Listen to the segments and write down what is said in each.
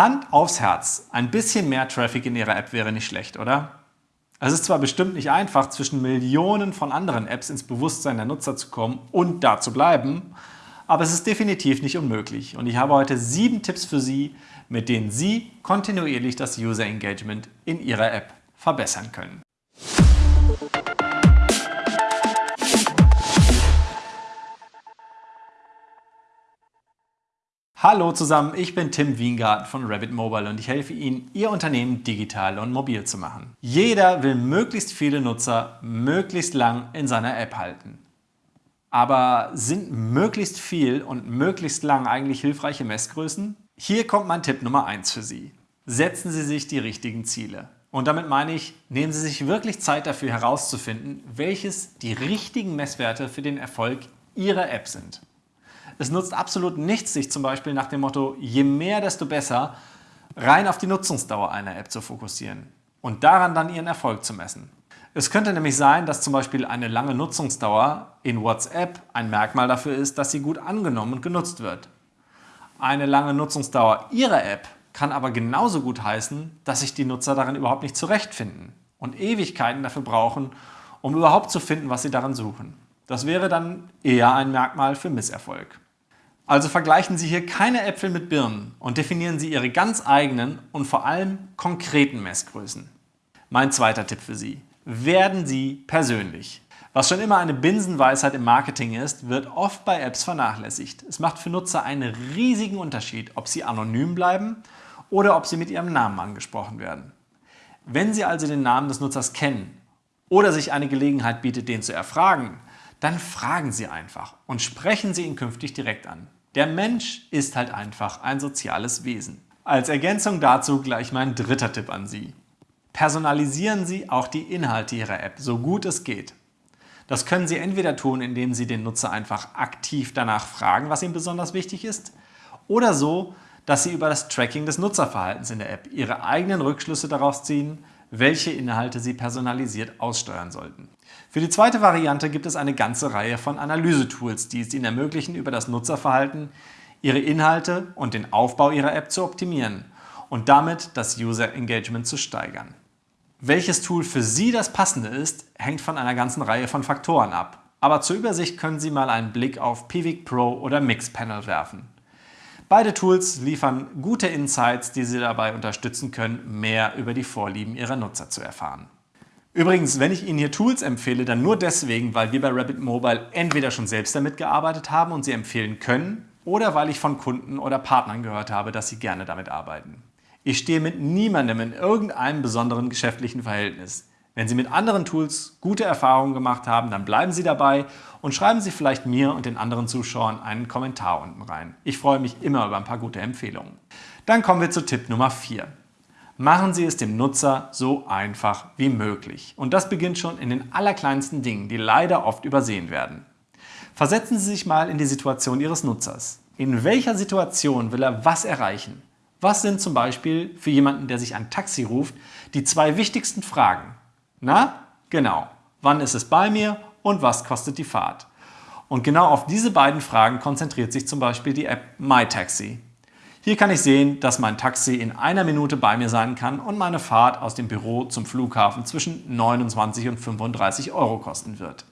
Hand aufs Herz, ein bisschen mehr Traffic in Ihrer App wäre nicht schlecht, oder? Es ist zwar bestimmt nicht einfach, zwischen Millionen von anderen Apps ins Bewusstsein der Nutzer zu kommen und da zu bleiben, aber es ist definitiv nicht unmöglich und ich habe heute sieben Tipps für Sie, mit denen Sie kontinuierlich das User Engagement in Ihrer App verbessern können. Hallo zusammen, ich bin Tim Wiengarten von Rabbit Mobile und ich helfe Ihnen, Ihr Unternehmen digital und mobil zu machen. Jeder will möglichst viele Nutzer möglichst lang in seiner App halten. Aber sind möglichst viel und möglichst lang eigentlich hilfreiche Messgrößen? Hier kommt mein Tipp Nummer 1 für Sie. Setzen Sie sich die richtigen Ziele. Und damit meine ich, nehmen Sie sich wirklich Zeit dafür herauszufinden, welches die richtigen Messwerte für den Erfolg Ihrer App sind. Es nutzt absolut nichts, sich zum Beispiel nach dem Motto je mehr, desto besser rein auf die Nutzungsdauer einer App zu fokussieren und daran dann ihren Erfolg zu messen. Es könnte nämlich sein, dass zum Beispiel eine lange Nutzungsdauer in WhatsApp ein Merkmal dafür ist, dass sie gut angenommen und genutzt wird. Eine lange Nutzungsdauer Ihrer App kann aber genauso gut heißen, dass sich die Nutzer darin überhaupt nicht zurechtfinden und Ewigkeiten dafür brauchen, um überhaupt zu finden, was sie darin suchen. Das wäre dann eher ein Merkmal für Misserfolg. Also vergleichen Sie hier keine Äpfel mit Birnen und definieren Sie Ihre ganz eigenen und vor allem konkreten Messgrößen. Mein zweiter Tipp für Sie. Werden Sie persönlich. Was schon immer eine Binsenweisheit im Marketing ist, wird oft bei Apps vernachlässigt. Es macht für Nutzer einen riesigen Unterschied, ob sie anonym bleiben oder ob sie mit ihrem Namen angesprochen werden. Wenn Sie also den Namen des Nutzers kennen oder sich eine Gelegenheit bietet, den zu erfragen, dann fragen Sie einfach und sprechen Sie ihn künftig direkt an. Der Mensch ist halt einfach ein soziales Wesen. Als Ergänzung dazu gleich mein dritter Tipp an Sie. Personalisieren Sie auch die Inhalte Ihrer App, so gut es geht. Das können Sie entweder tun, indem Sie den Nutzer einfach aktiv danach fragen, was ihm besonders wichtig ist, oder so, dass Sie über das Tracking des Nutzerverhaltens in der App Ihre eigenen Rückschlüsse daraus ziehen, welche Inhalte Sie personalisiert aussteuern sollten. Für die zweite Variante gibt es eine ganze Reihe von Analysetools, die es Ihnen ermöglichen, über das Nutzerverhalten Ihre Inhalte und den Aufbau Ihrer App zu optimieren und damit das User Engagement zu steigern. Welches Tool für Sie das passende ist, hängt von einer ganzen Reihe von Faktoren ab. Aber zur Übersicht können Sie mal einen Blick auf Pivik Pro oder Mixpanel werfen. Beide Tools liefern gute Insights, die Sie dabei unterstützen können, mehr über die Vorlieben Ihrer Nutzer zu erfahren. Übrigens, wenn ich Ihnen hier Tools empfehle, dann nur deswegen, weil wir bei Rabbit Mobile entweder schon selbst damit gearbeitet haben und sie empfehlen können oder weil ich von Kunden oder Partnern gehört habe, dass sie gerne damit arbeiten. Ich stehe mit niemandem in irgendeinem besonderen geschäftlichen Verhältnis. Wenn Sie mit anderen Tools gute Erfahrungen gemacht haben, dann bleiben Sie dabei und schreiben Sie vielleicht mir und den anderen Zuschauern einen Kommentar unten rein. Ich freue mich immer über ein paar gute Empfehlungen. Dann kommen wir zu Tipp Nummer 4. Machen Sie es dem Nutzer so einfach wie möglich. Und das beginnt schon in den allerkleinsten Dingen, die leider oft übersehen werden. Versetzen Sie sich mal in die Situation Ihres Nutzers. In welcher Situation will er was erreichen? Was sind zum Beispiel für jemanden, der sich ein Taxi ruft, die zwei wichtigsten Fragen? Na, genau. Wann ist es bei mir und was kostet die Fahrt? Und genau auf diese beiden Fragen konzentriert sich zum Beispiel die App MyTaxi. Hier kann ich sehen, dass mein Taxi in einer Minute bei mir sein kann und meine Fahrt aus dem Büro zum Flughafen zwischen 29 und 35 Euro kosten wird.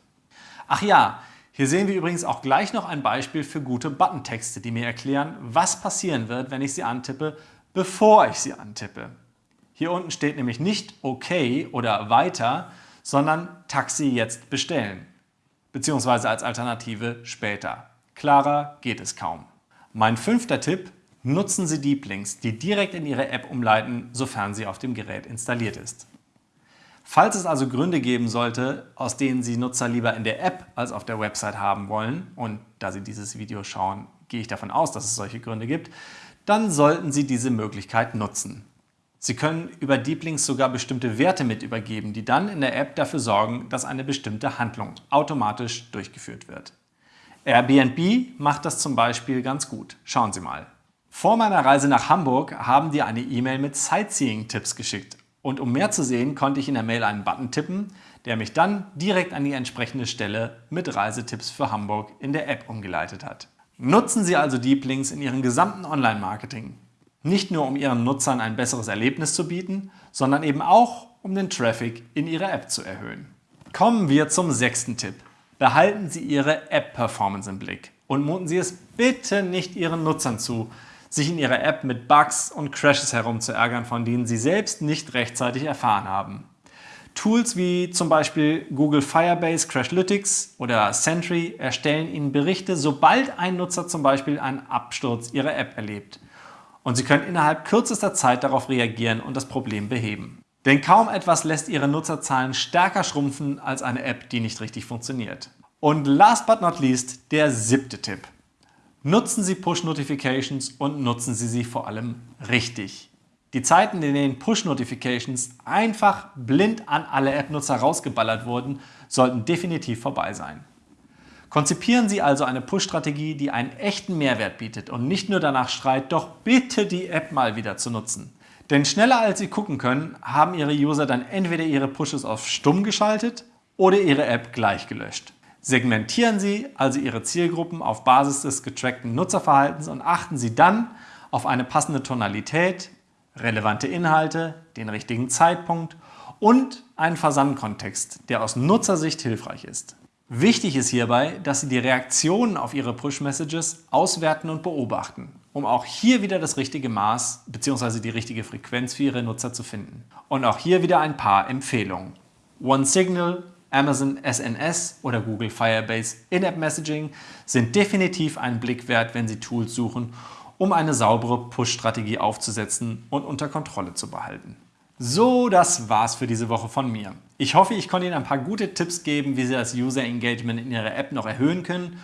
Ach ja, hier sehen wir übrigens auch gleich noch ein Beispiel für gute Buttontexte, die mir erklären, was passieren wird, wenn ich sie antippe, bevor ich sie antippe. Hier unten steht nämlich nicht OK oder weiter, sondern Taxi jetzt bestellen, beziehungsweise als Alternative später. Klarer geht es kaum. Mein fünfter Tipp, nutzen Sie Deep Links, die direkt in Ihre App umleiten, sofern sie auf dem Gerät installiert ist. Falls es also Gründe geben sollte, aus denen Sie Nutzer lieber in der App als auf der Website haben wollen, und da Sie dieses Video schauen, gehe ich davon aus, dass es solche Gründe gibt, dann sollten Sie diese Möglichkeit nutzen. Sie können über Deep Links sogar bestimmte Werte mit übergeben, die dann in der App dafür sorgen, dass eine bestimmte Handlung automatisch durchgeführt wird. Airbnb macht das zum Beispiel ganz gut. Schauen Sie mal. Vor meiner Reise nach Hamburg haben die eine E-Mail mit Sightseeing-Tipps geschickt. Und um mehr zu sehen, konnte ich in der Mail einen Button tippen, der mich dann direkt an die entsprechende Stelle mit Reisetipps für Hamburg in der App umgeleitet hat. Nutzen Sie also Deep Links in Ihrem gesamten Online-Marketing. Nicht nur um Ihren Nutzern ein besseres Erlebnis zu bieten, sondern eben auch um den Traffic in Ihre App zu erhöhen. Kommen wir zum sechsten Tipp. Behalten Sie Ihre App-Performance im Blick und muten Sie es bitte nicht Ihren Nutzern zu, sich in Ihrer App mit Bugs und Crashes herumzuärgern, von denen Sie selbst nicht rechtzeitig erfahren haben. Tools wie zum Beispiel Google Firebase Crashlytics oder Sentry erstellen Ihnen Berichte, sobald ein Nutzer zum Beispiel einen Absturz Ihrer App erlebt. Und Sie können innerhalb kürzester Zeit darauf reagieren und das Problem beheben. Denn kaum etwas lässt Ihre Nutzerzahlen stärker schrumpfen als eine App, die nicht richtig funktioniert. Und last but not least der siebte Tipp. Nutzen Sie Push-Notifications und nutzen Sie sie vor allem richtig. Die Zeiten, in denen Push-Notifications einfach blind an alle App-Nutzer rausgeballert wurden, sollten definitiv vorbei sein. Konzipieren Sie also eine Push-Strategie, die einen echten Mehrwert bietet und nicht nur danach schreit, doch bitte die App mal wieder zu nutzen. Denn schneller als Sie gucken können, haben Ihre User dann entweder ihre Pushes auf stumm geschaltet oder ihre App gleich gelöscht. Segmentieren Sie also Ihre Zielgruppen auf Basis des getrackten Nutzerverhaltens und achten Sie dann auf eine passende Tonalität, relevante Inhalte, den richtigen Zeitpunkt und einen Versandkontext, der aus Nutzersicht hilfreich ist. Wichtig ist hierbei, dass Sie die Reaktionen auf Ihre Push-Messages auswerten und beobachten, um auch hier wieder das richtige Maß bzw. die richtige Frequenz für Ihre Nutzer zu finden. Und auch hier wieder ein paar Empfehlungen. OneSignal, Amazon SNS oder Google Firebase In-App Messaging sind definitiv einen Blick wert, wenn Sie Tools suchen um eine saubere Push-Strategie aufzusetzen und unter Kontrolle zu behalten. So, das war's für diese Woche von mir. Ich hoffe, ich konnte Ihnen ein paar gute Tipps geben, wie Sie das User Engagement in Ihrer App noch erhöhen können.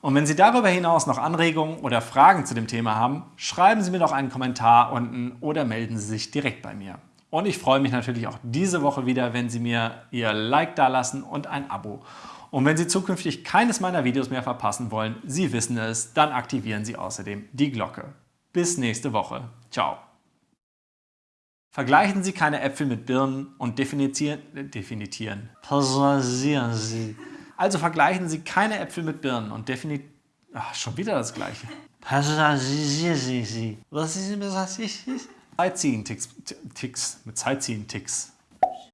Und wenn Sie darüber hinaus noch Anregungen oder Fragen zu dem Thema haben, schreiben Sie mir doch einen Kommentar unten oder melden Sie sich direkt bei mir. Und ich freue mich natürlich auch diese Woche wieder, wenn Sie mir Ihr Like dalassen und ein Abo. Und wenn Sie zukünftig keines meiner Videos mehr verpassen wollen, Sie wissen es, dann aktivieren Sie außerdem die Glocke. Bis nächste Woche. Ciao. Vergleichen Sie keine Äpfel mit Birnen und definieren, definieren. Passieren Sie. Also vergleichen Sie keine Äpfel mit Birnen und definieren. Ach, schon wieder das Gleiche. Passieren Sie. Was ist das? Sightseeing-Ticks. Ticks. Mit Sightseeing-Ticks.